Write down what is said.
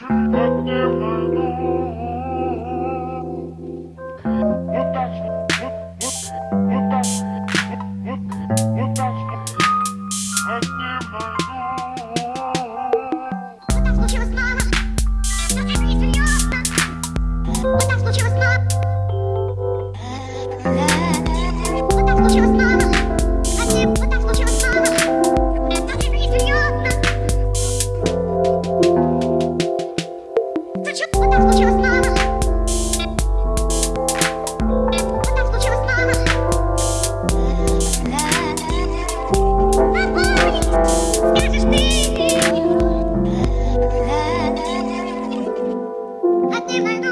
should not never know. Зачем? Вот так случилось, мама. Вот так случилось, мама. Огонь! Скажешь ты! Одни найду